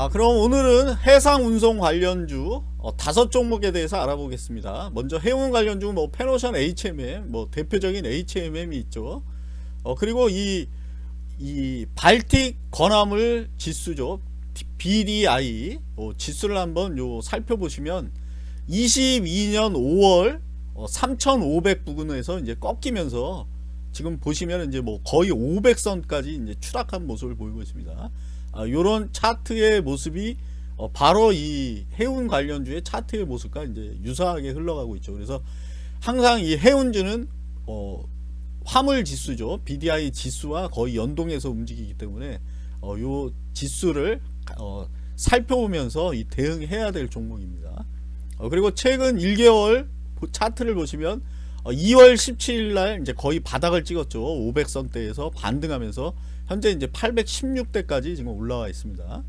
아 그럼 오늘은 해상 운송 관련주 어, 다섯 종목에 대해서 알아보겠습니다. 먼저 해운 관련주 뭐 페노션 HMM 뭐 대표적인 HMM이 있죠. 어 그리고 이, 이 발틱 건화물 지수죠. BDI 어, 지수를 한번 요 살펴보시면 22년 5월 어, 3,500 부근에서 이제 꺾이면서 지금 보시면 이제 뭐 거의 500선까지 이제 추락한 모습을 보이고 있습니다. 아, 요런 차트의 모습이 어, 바로 이 해운 관련주의 차트의 모습과 이제 유사하게 흘러가고 있죠. 그래서 항상 이 해운주는 어, 화물 지수죠. BDI 지수와 거의 연동해서 움직이기 때문에 어, 요 지수를 어, 살펴보면서 이 대응해야 될 종목입니다. 어, 그리고 최근 1개월 차트를 보시면 2월 17일 날 이제 거의 바닥을 찍었죠. 500선대에서 반등하면서 현재 이제 816대까지 지금 올라와 있습니다.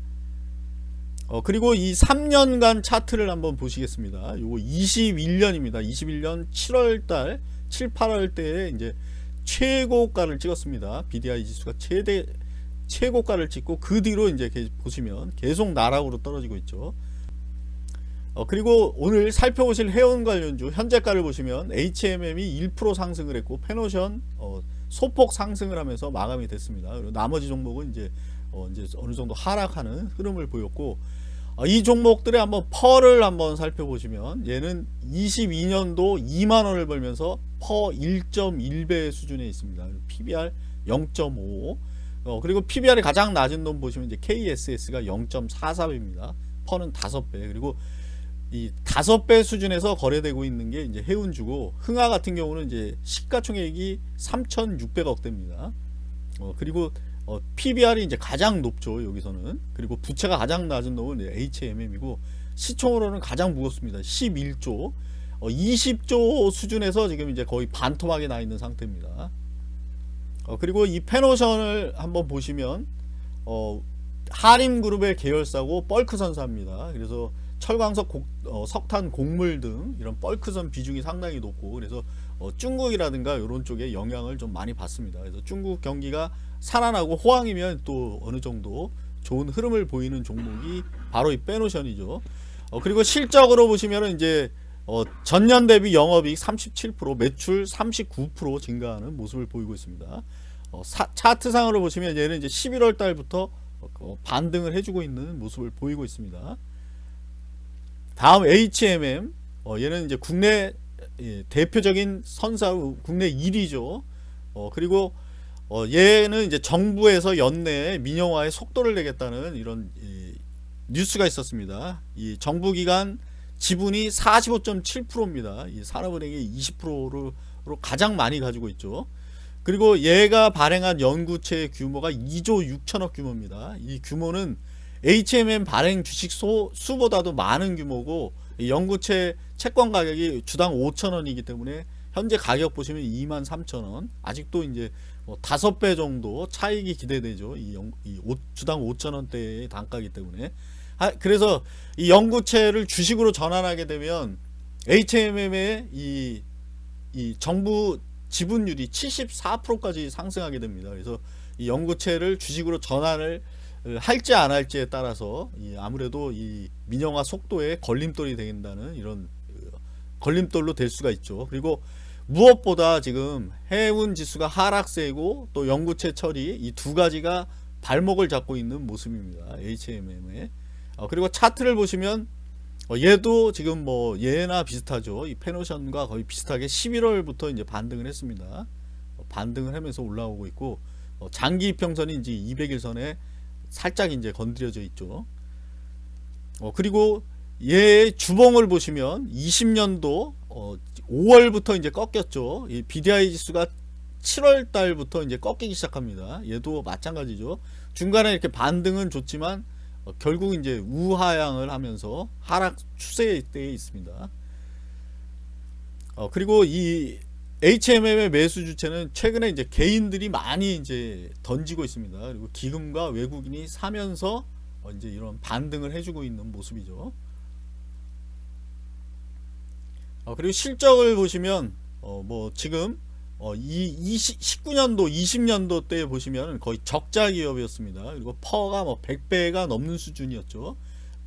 어, 그리고 이 3년간 차트를 한번 보시겠습니다. 요거 21년입니다. 21년 7월달, 7, 8월 때에 이제 최고가를 찍었습니다. BDI 지수가 최대 최고가를 찍고 그 뒤로 이제 보시면 계속 나락으로 떨어지고 있죠. 어, 그리고 오늘 살펴보실 해운 관련주 현재가를 보시면 HMM이 1% 상승을 했고 페노션 어, 소폭 상승을 하면서 마감이 됐습니다. 그리고 나머지 종목은 이제 어, 이제 어느 정도 하락하는 흐름을 보였고 어, 이 종목들의 한번 펄을 한번 살펴보시면 얘는 22년도 2만 원을 벌면서 퍼 1.1배 수준에 있습니다. PBR 0.5 어, 그리고 PBR이 가장 낮은 놈 보시면 이제 KSS가 0.44배입니다. 퍼는 5배 그리고 이 다섯 배 수준에서 거래되고 있는 게 이제 해운주고 흥하 같은 경우는 이제 시가총액이 3,600억 대입니다. 어, 그리고 어, PBR이 이제 가장 높죠 여기서는 그리고 부채가 가장 낮은 놈은 HMM이고 시총으로는 가장 무겁습니다. 11조 어, 20조 수준에서 지금 이제 거의 반토막이 나 있는 상태입니다. 어, 그리고 이 페노션을 한번 보시면 어, 하림그룹의 계열사고 뻘크선사입니다. 그래서 철광석 곡, 어, 석탄 곡물 등 이런 뻘크선 비중이 상당히 높고 그래서 어, 중국이라든가 이런 쪽에 영향을 좀 많이 받습니다. 그래서 중국 경기가 살아나고 호황이면 또 어느 정도 좋은 흐름을 보이는 종목이 바로 이 빼노션이죠. 어, 그리고 실적으로 보시면 이제 어, 전년 대비 영업이익 37% 매출 39% 증가하는 모습을 보이고 있습니다. 어, 사, 차트상으로 보시면 얘는 이제 11월 달부터 어, 반등을 해주고 있는 모습을 보이고 있습니다. 다음 HMM 어, 얘는 이제 국내 예, 대표적인 선사 국내 1위죠. 어, 그리고 어, 얘는 이제 정부에서 연내 민영화에 속도를 내겠다는 이런 이, 뉴스가 있었습니다. 이 정부기관 지분이 45.7%입니다. 이 산업은행이 20%로 가장 많이 가지고 있죠. 그리고 얘가 발행한 연구체 규모가 2조 6천억 규모입니다. 이 규모는 HMM 발행 주식 소, 수보다도 많은 규모고 연구체 채권 가격이 주당 5천원이기 때문에 현재 가격 보시면 2만 3천원. 아직도 이제 뭐 5배 정도 차익이 기대되죠. 이, 연, 이 오, 주당 5천원대의 단가이기 때문에. 아, 그래서 이 연구체를 주식으로 전환하게 되면 HMM의 이, 이 정부 지분율이 74%까지 상승하게 됩니다. 그래서 이 연구체를 주식으로 전환을 할지 안 할지에 따라서 아무래도 이 민영화 속도에 걸림돌이 된다는 이런 어, 걸림돌로 될 수가 있죠. 그리고 무엇보다 지금 해운 지수가 하락세고 또 연구체 처리 이 두 가지가 발목을 잡고 있는 모습입니다. HMM에 어, 그리고 차트를 보시면 어, 얘도 지금 뭐 얘나 비슷하죠. 이 페노션과 거의 비슷하게 11월부터 이제 반등을 했습니다. 반등을 하면서 올라오고 있고 장기 이평선이 이제 200일선에 살짝 이제 건드려져 있죠. 어, 그리고 얘 주봉을 보시면 20년도 어, 5월부터 이제 꺾였죠. 이 BDI 지수가 7월 달부터 이제 꺾이기 시작합니다. 얘도 마찬가지죠. 중간에 이렇게 반등은 좋지만 어, 결국 이제 우하향을 하면서 하락 추세에 있습니다. 어, 그리고 이 HMM의 매수 주체는 최근에 이제 개인들이 많이 이제 던지고 있습니다. 그리고 기금과 외국인이 사면서 어, 이제 이런 반등을 해주고 있는 모습이죠. 어, 그리고 실적을 보시면 어, 뭐 지금 어, 이 20, 19년도 20년도 때 보시면 거의 적자 기업이었습니다. 그리고 퍼가 뭐 100배가 넘는 수준이었죠.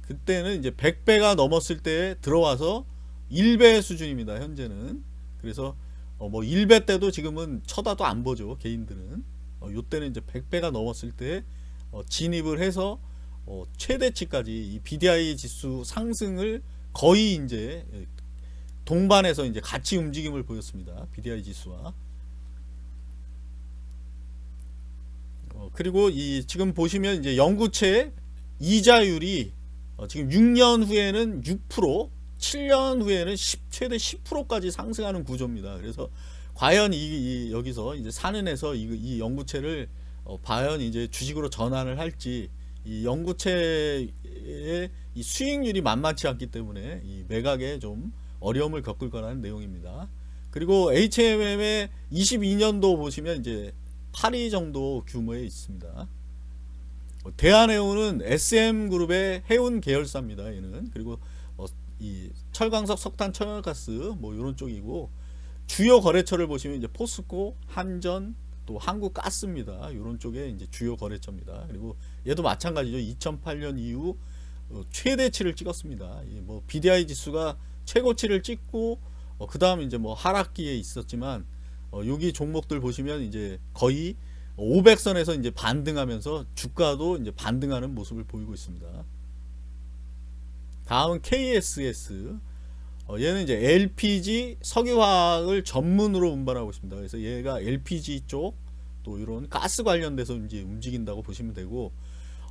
그때는 이제 100배가 넘었을 때 들어와서 1배 수준입니다. 현재는. 그래서 어, 뭐 1배 때도 지금은 쳐다도 안 보죠. 개인들은. 어, 요때는 이제 100배가 넘었을 때 어, 진입을 해서 어, 최대치까지 이 BDI 지수 상승을 거의 이제 예, 동반해서 이제 같이 움직임을 보였습니다. BDI 지수와. 어, 그리고 이 지금 보시면 이제 연구체 이자율이 어, 지금 6년 후에는 6%, 7년 후에는 10, 최대 10%까지 상승하는 구조입니다. 그래서 과연 이, 이 여기서 이제 산은에서 이, 이 연구체를 어, 과연 이제 주식으로 전환을 할지 이 연구체의 이 수익률이 만만치 않기 때문에 이 매각에 좀 어려움을 겪을 거라는 내용입니다. 그리고 HMM의 22년도 보시면 이제 8위 정도 규모에 있습니다. 대한해운은 SM그룹의 해운 계열사입니다. 얘는 그리고 어, 이 철광석, 석탄, 천연가스 뭐 이런 쪽이고 주요 거래처를 보시면 이제 포스코, 한전, 또 한국가스입니다. 이런 쪽에 이제 주요 거래처입니다. 그리고 얘도 마찬가지죠. 2008년 이후 어, 최대치를 찍었습니다. 뭐 BDI 지수가 최고치를 찍고 어, 그 다음 이제 뭐 하락기에 있었지만 어, 여기 종목들 보시면 이제 거의 500선에서 이제 반등하면서 주가도 이제 반등하는 모습을 보이고 있습니다. 다음은 KSS. 어, 얘는 이제 LPG 석유화학을 전문으로 운반하고 있습니다. 그래서 얘가 LPG 쪽 또 이런 가스 관련돼서 이제 움직인다고 보시면 되고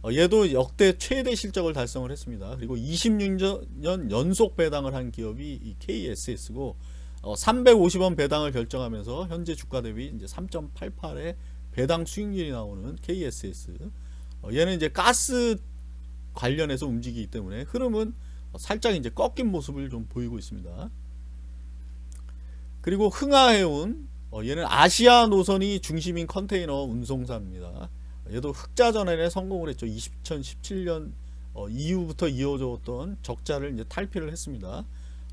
어, 얘도 역대 최대 실적을 달성을 했습니다. 그리고 26년 연속 배당을 한 기업이 이 KSS고 어, 350원 배당을 결정하면서 현재 주가 대비 이제 3.88의 배당 수익률이 나오는 KSS. 어, 얘는 이제 가스 관련해서 움직이기 때문에 흐름은 살짝 이제 꺾인 모습을 좀 보이고 있습니다. 그리고 흥하해운 어, 얘는 아시아 노선이 중심인 컨테이너 운송사입니다. 얘도 흑자 전환에 성공을 했죠. 2017년 어, 이후부터 이어졌던 적자를 이제 탈피를 했습니다.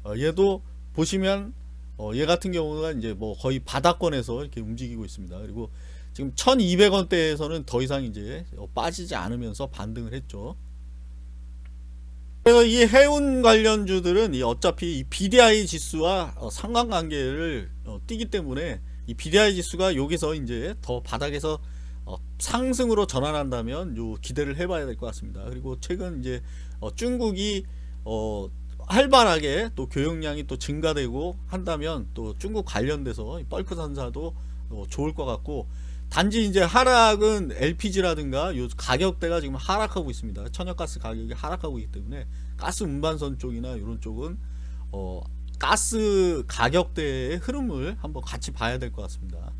어, 얘도 보시면 어, 얘 같은 경우가 이제 뭐 거의 바닥권에서 이렇게 움직이고 있습니다. 그리고 지금 1200원대에서는 더 이상 이제 어, 빠지지 않으면서 반등을 했죠. 그래서 이 해운 관련주들은 이 어차피 이 BDI 지수와 어, 상관관계를 어, 띄기 때문에 이 BDI 지수가 여기서 이제 더 바닥에서 어, 상승으로 전환한다면 요 기대를 해봐야 될 것 같습니다. 그리고 최근 이제 어, 중국이 어, 활발하게 또 교역량이 또 증가되고 한다면 또 중국 관련돼서 뻘크 산사도 어, 좋을 것 같고 단지 이제 하락은 LPG라든가 요 가격대가 지금 하락하고 있습니다. 천연가스 가격이 하락하고 있기 때문에 가스 운반선 쪽이나 이런 쪽은 어 가스 가격대의 흐름을 한번 같이 봐야 될 것 같습니다.